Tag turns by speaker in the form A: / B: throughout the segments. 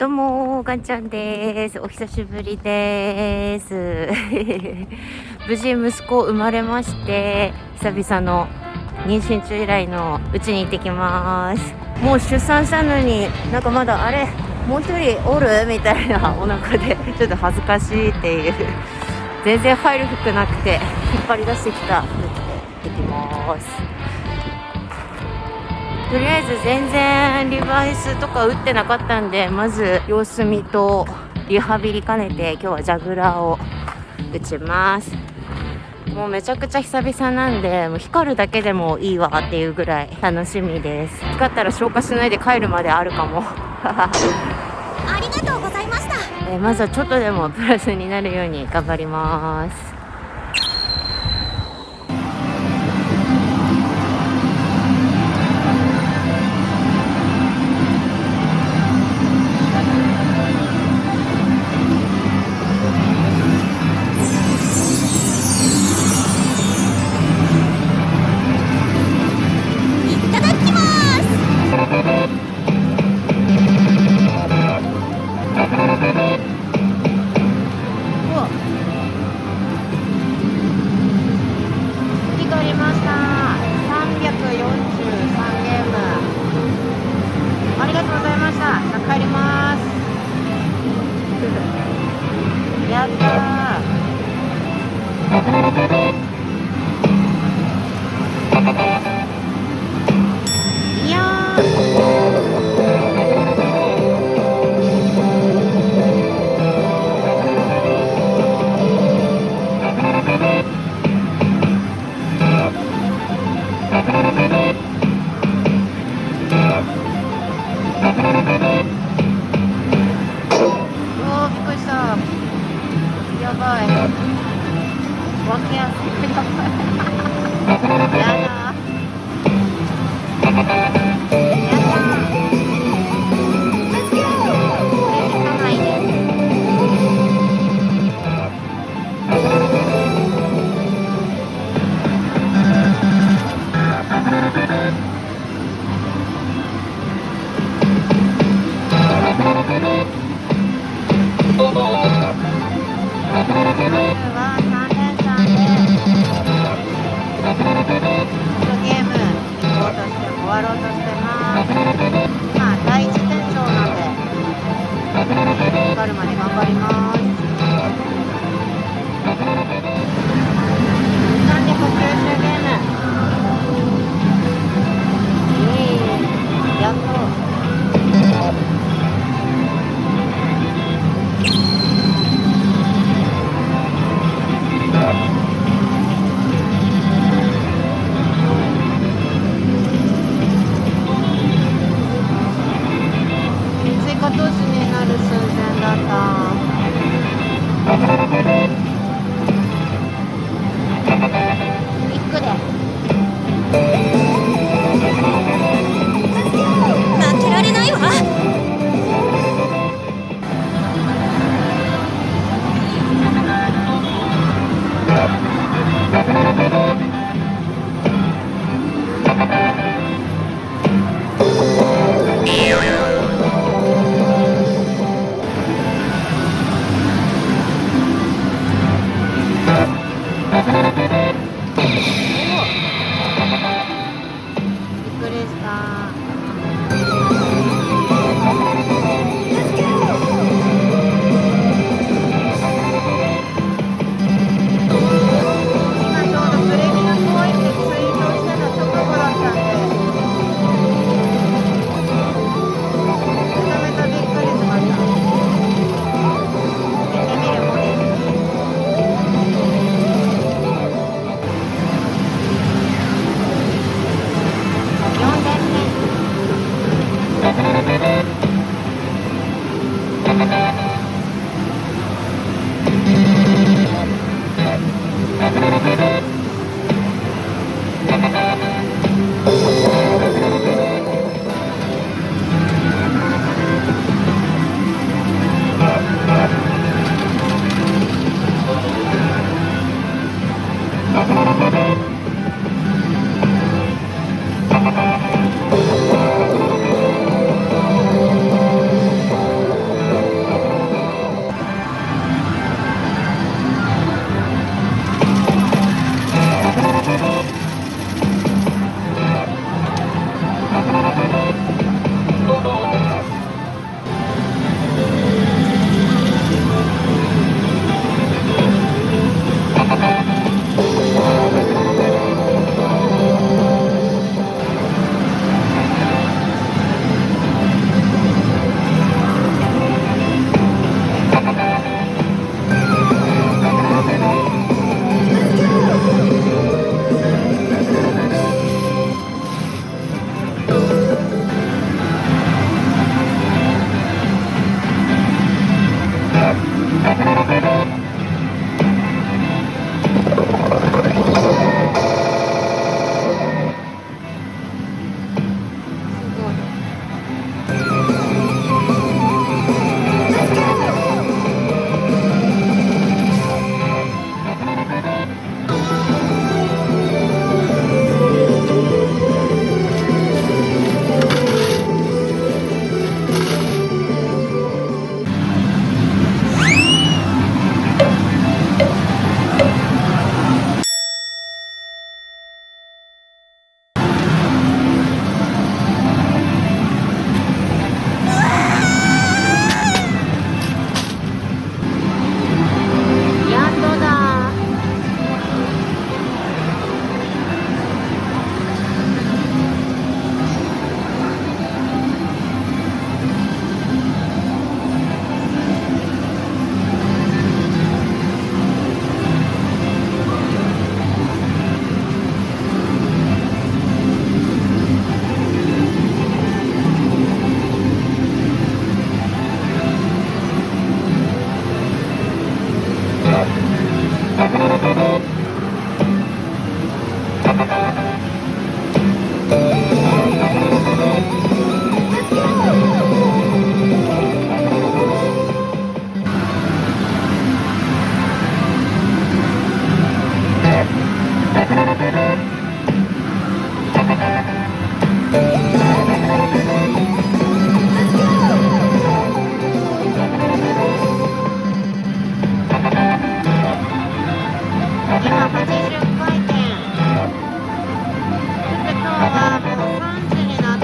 A: どうもガンちゃんです。お久しぶりです。無事息子生まれまして久々の妊娠中以来のうちに行ってきます。もう出産したのになんかまだあれもう一人おる？みたいなお腹でちょっと恥ずかしいっていう。全然入る服なくて引っ張り出してきた服着て行きます。とりあえず全然リバイスとか打ってなかったんでまず様子見とリハビリ兼ねて今日はジャグラーを打ちます。もうめちゃくちゃ久々なんでもう光るだけでもいいわっていうぐらい楽しみです。光ったら消化しないで帰るまであるかも。
B: ありがとうございました、
A: えまずはちょっとでもプラスになるように頑張りますやばい。gerobaknya ya がるまで頑張ります。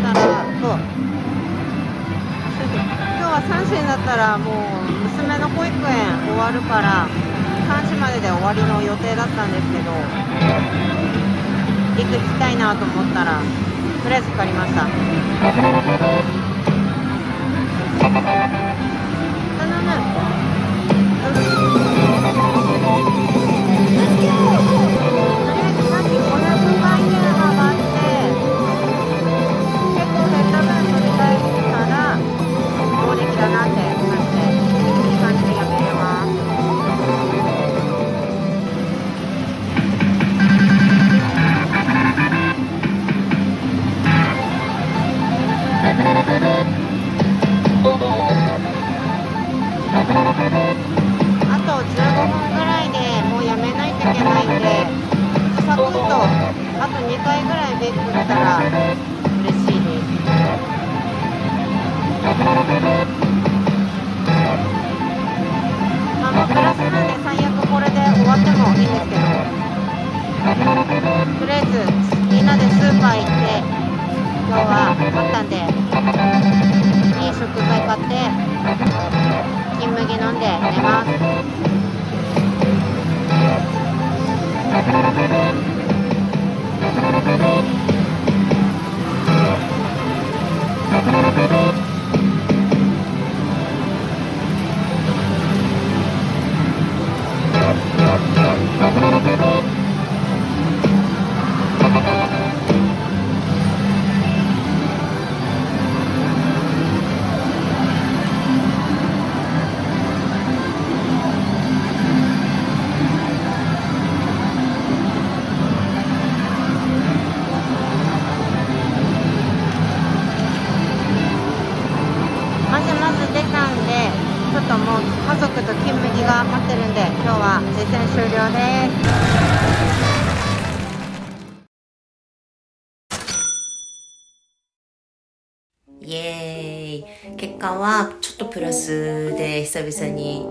A: たらそう。今日は3時になったらもう娘の保育園終わるから3時までで終わりの予定だったんですけど行く行きたいなと思ったらとりあえず借りました。クったら嬉しいですあもうプラスなんで最悪これで終わってもいいんですけどとりあえずみんなでスーパー行って今日は買ったんでいい食材買って金麦飲んで寝ますまってるんで今日は実践終了です。イエーイ。結果はちょっとプラスで久々に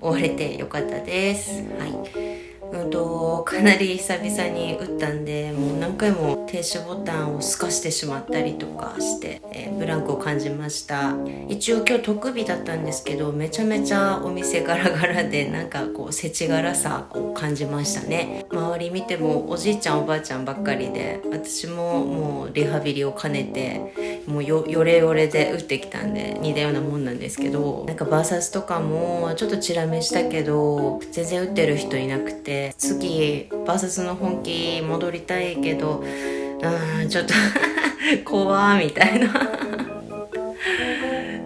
A: 終われてよかったです。はい。うんとかなり久々に打ったんでもう何回も停止ボタンを透かしてしまったりとかして、えーブランクを感じました。一応今日特日だったんですけどめちゃめちゃお店ガラガラでなんかこう世知辛さを感じましたね。周り見てもおじいちゃんおばあちゃんばっかりで私ももうリハビリを兼ねてもうよよれよれで打ってきたんで似たようなもんなんですけどなんかバーサスとかもちょっとチラ見したけど全然打ってる人いなくて次バーサスの本気戻りたいけどうんちょっと 怖ーみたいな。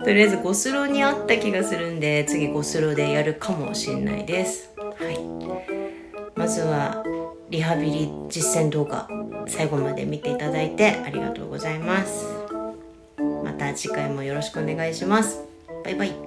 A: とりあえずゴスロにあった気がするんで次ゴスロでやるかもしれないです。はい。まずはリハビリ実践動画最後まで見ていただいてありがとうございます。た次回もよろしくお願いします。バイバイ。